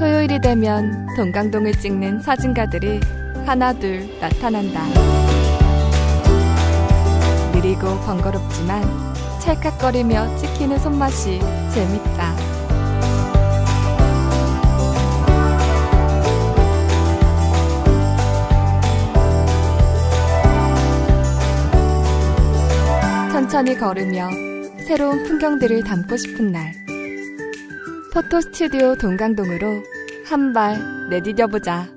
토요일이 되면 동강동을 찍는 사진가들이 하나 둘 나타난다. 느리고 번거롭지만 찰칵거리며 찍히는 손맛이 재밌다. 천천히 걸으며 새로운 풍경들을 담고 싶은 날. 포토 스튜디오 동강동으로 한 발 내디뎌 보자.